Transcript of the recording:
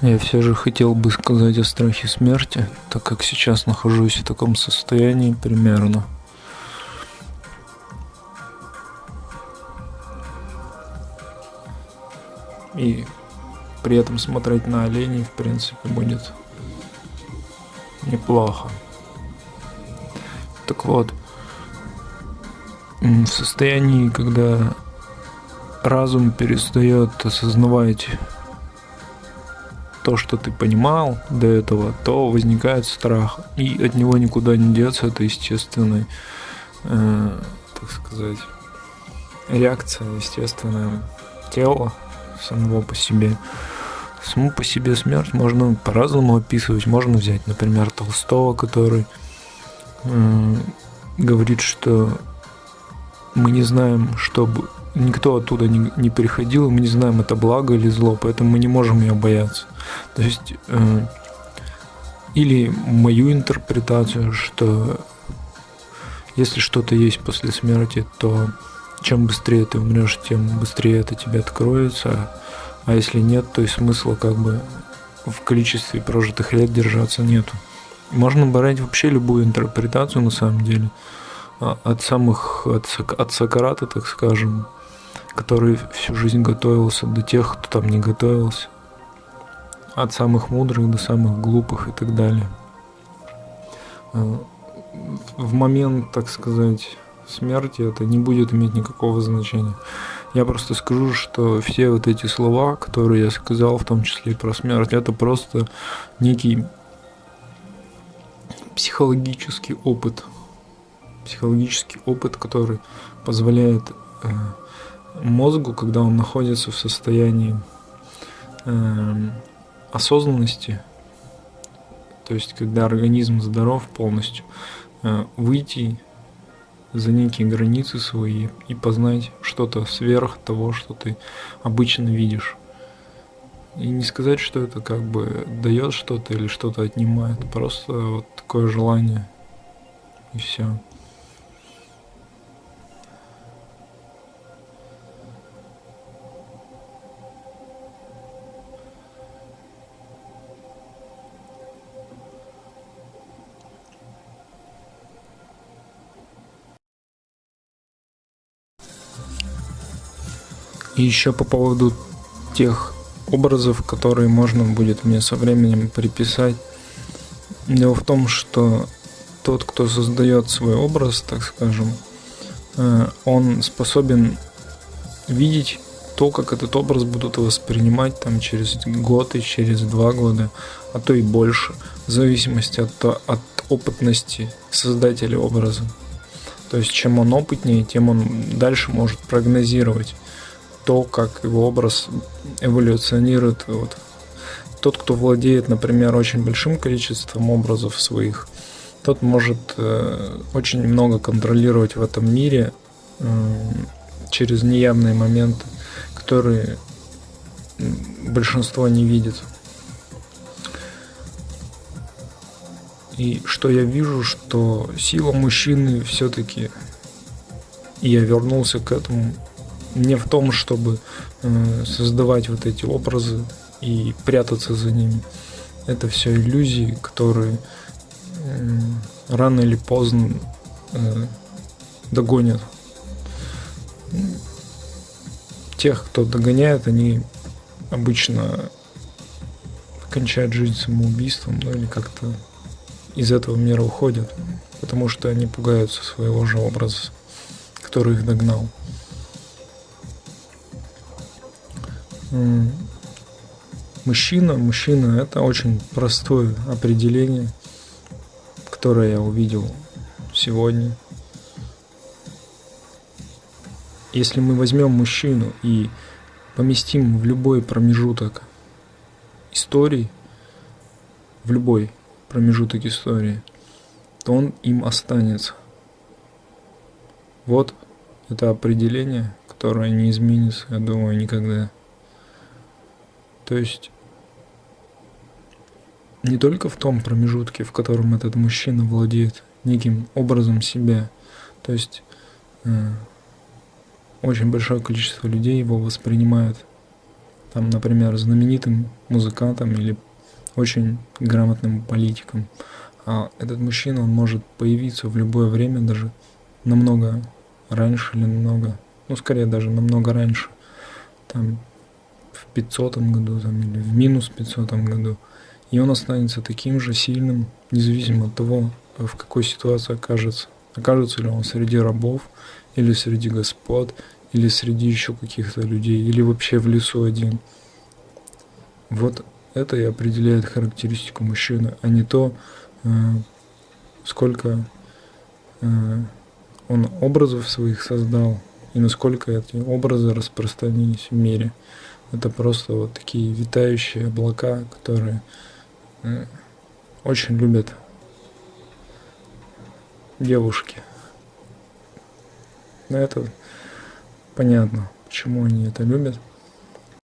Я все же хотел бы сказать о страхе смерти, так как сейчас нахожусь в таком состоянии примерно. И при этом смотреть на оленей, в принципе, будет неплохо. Так вот, в состоянии, когда разум перестает осознавать то, что ты понимал до этого, то возникает страх. И от него никуда не деться. Это естественная, э, так сказать, реакция, естественное тело самого по себе. Саму по себе смерть можно по-разному описывать. Можно взять, например, Толстого, который э, говорит, что мы не знаем, что никто оттуда не, не переходил, мы не знаем, это благо или зло, поэтому мы не можем ее бояться. То есть, э, или мою интерпретацию, что если что-то есть после смерти, то чем быстрее ты умрешь, тем быстрее это тебе откроется. А если нет, то и смысла как бы в количестве прожитых лет держаться нету. Можно брать вообще любую интерпретацию на самом деле. А, от самых, от, от Сократа, так скажем, который всю жизнь готовился, до тех, кто там не готовился. От самых мудрых до самых глупых и так далее. А, в момент, так сказать, смерти это не будет иметь никакого значения. Я просто скажу, что все вот эти слова, которые я сказал, в том числе и про смерть, это просто некий психологический опыт. Психологический опыт, который позволяет э, мозгу, когда он находится в состоянии э, осознанности, то есть когда организм здоров полностью, э, выйти за некие границы свои и познать что-то сверх того, что ты обычно видишь. И не сказать, что это как бы дает что-то или что-то отнимает, просто вот такое желание и все. И еще по поводу тех образов, которые можно будет мне со временем приписать. Дело в том, что тот, кто создает свой образ, так скажем, э, он способен видеть то, как этот образ будут воспринимать там через год и через два года, а то и больше, в зависимости от, от опытности создателя образа. То есть чем он опытнее, тем он дальше может прогнозировать то, как его образ эволюционирует. Вот. Тот, кто владеет, например, очень большим количеством образов своих, тот может э, очень много контролировать в этом мире э, через неявные моменты, которые большинство не видит. И что я вижу, что сила мужчины все-таки, и я вернулся к этому, не в том, чтобы э, создавать вот эти образы и прятаться за ними. Это все иллюзии, которые э, рано или поздно э, догонят. Тех, кто догоняет, они обычно кончают жизнь самоубийством, ну или как-то из этого мира уходят, потому что они пугаются своего же образа, который их догнал. Мужчина, мужчина – это очень простое определение, которое я увидел сегодня. Если мы возьмем мужчину и поместим в любой промежуток истории, в любой промежуток истории, то он им останется. Вот это определение, которое не изменится, я думаю, никогда. То есть не только в том промежутке, в котором этот мужчина владеет неким образом себя, то есть э, очень большое количество людей его воспринимают там, например, знаменитым музыкантом или очень грамотным политиком. А этот мужчина, он может появиться в любое время, даже намного раньше или намного, ну, скорее даже намного раньше, там, в 500 году там, или в минус 500 году. И он останется таким же сильным, независимо от того, в какой ситуации окажется. Окажется ли он среди рабов, или среди господ, или среди еще каких-то людей, или вообще в лесу один. Вот это и определяет характеристику мужчины, а не то, э, сколько э, он образов своих создал и насколько эти образы распространились в мире. Это просто вот такие витающие облака, которые э, очень любят девушки. Но это понятно, почему они это любят.